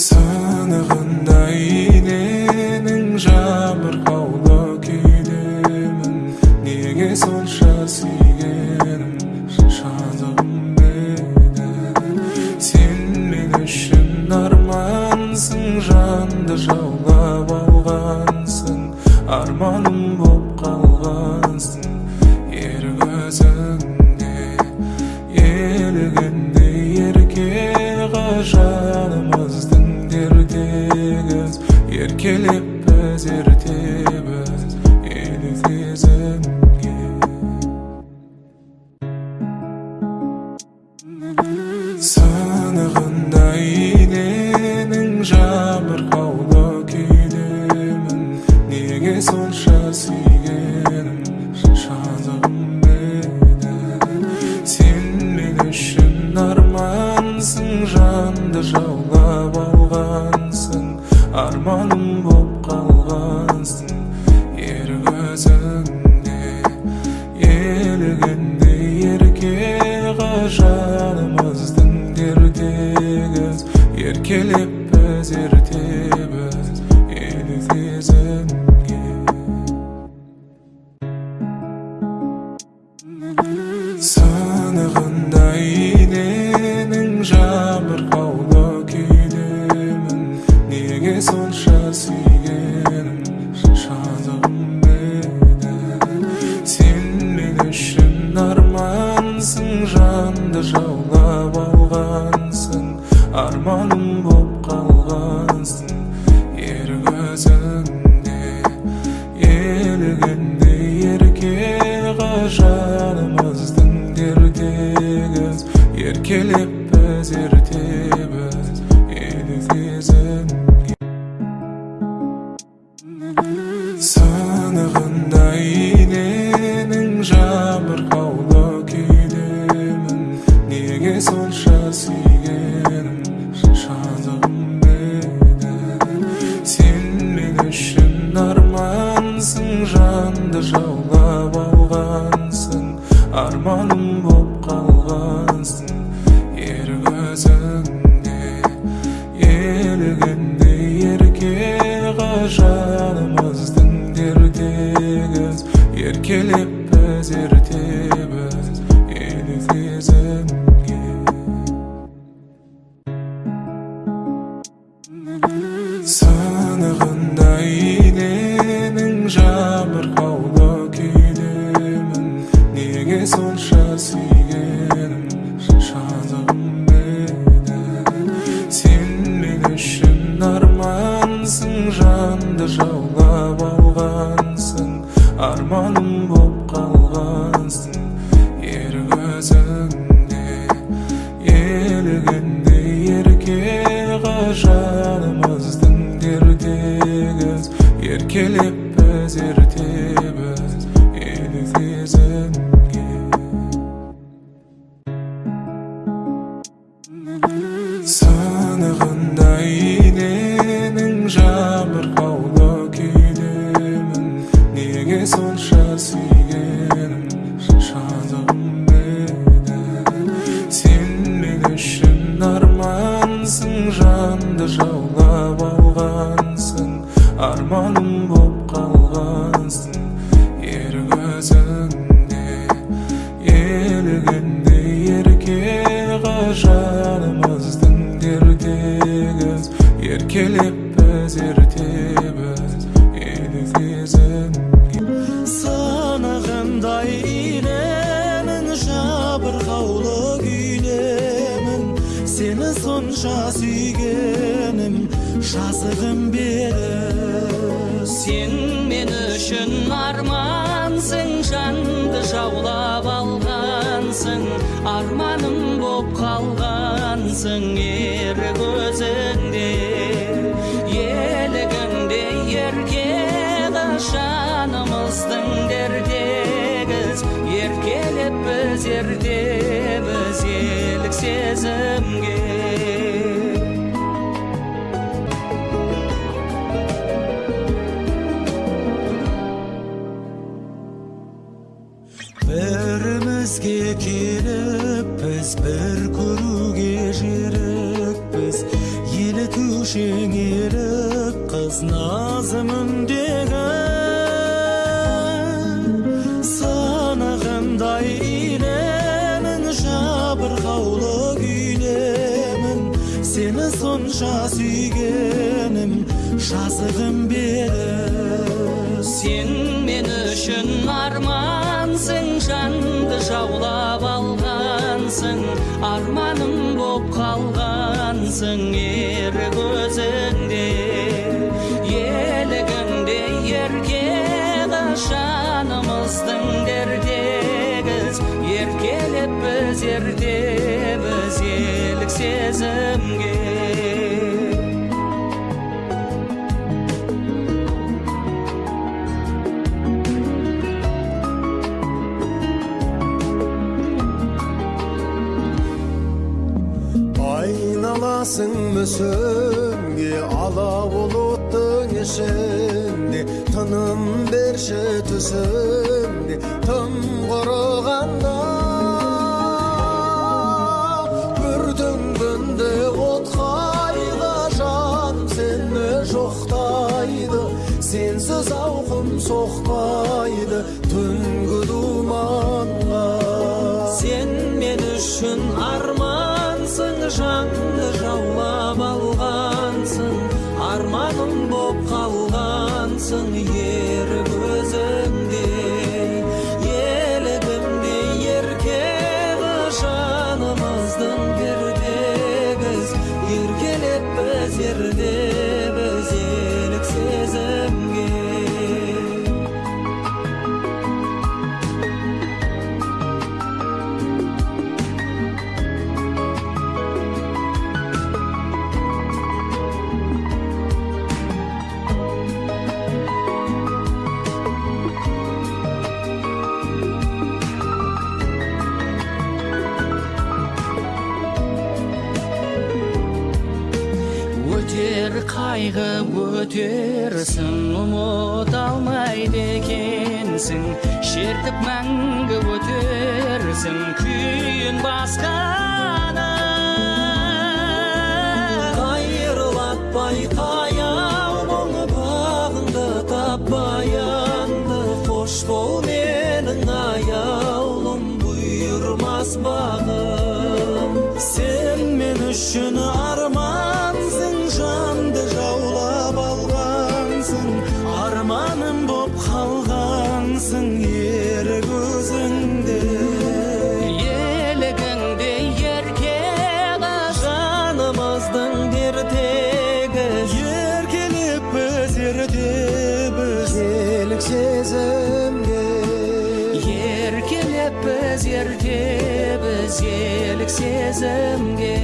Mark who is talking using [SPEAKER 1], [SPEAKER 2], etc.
[SPEAKER 1] сынығындай иненің жабырқаулы күйдемін неге сонша сүйгенім жазығым еді сен мен үшін армансың жанды жанымыздың дертегіз еркелеп біз ертебіз елі сезімге сынығындай иненің жабырқаулы күйдемін неге сонша сүйгенім арманым боп қалғансың ер көзіңде елігіндей ерке жанымыздың дертегіз еркелеп біз ертебіз елі жанымыздың дертегіз еркелеп біз ертебіз елі сезімге сынығындай иненің жабырқаулы арманым боп қалғансың ер көзіңде елігіндей ерке жанымыздың дертегіз еркелеп біз ертебіз көзіңде елігіндей ерке жанымыздың дертегіз еркелеп біз ертебіз елі сезімге сынығындай иненің жабырқаулы күйдемін неге сонша сүйгенім жанды жаулап алғансың арманым боп қалғансың. Ер көзіңде елігіндей ерке жанымыздың дертегіз. Еркелеп біз ертебіз елі сезімге.
[SPEAKER 2] Сынығындай иненің жабырқаулы күйдемін. Сені сонша сүйгенім жазығым бері
[SPEAKER 3] сен мен үшін армансың жанды жаулап алғансың арманым боп қалғансың ер көзіңде елігіңде ерке жанымыздың дертегіз еркелеп біз ертебіз елік сезімге
[SPEAKER 2] қыз назымындегі санағандай жабырқаулы күйлемін сені сонша сүйгенім жазығым бері
[SPEAKER 3] сен мен үшін армансың жанды жаулап алғансың арманым боп қалғансың ер жанымыздың дердегіз еркелеп біз ертеміз елік сезімге
[SPEAKER 4] айналасың мүсінге ала бұлттың ішінде тыным берші түсімде
[SPEAKER 3] өтер қайғы өтерсің ұмыта алмайды екенсің шертіп мәңгі өтерсің күйін басқаны
[SPEAKER 2] қайырлатпай таяу мұң бағыңды таппаянды қош бол менің аяулым бұйырмас бағым сен мен үшін армансың біз ертеміз
[SPEAKER 4] елік сезімге
[SPEAKER 3] еркелеп біз ертеміз елік сезімге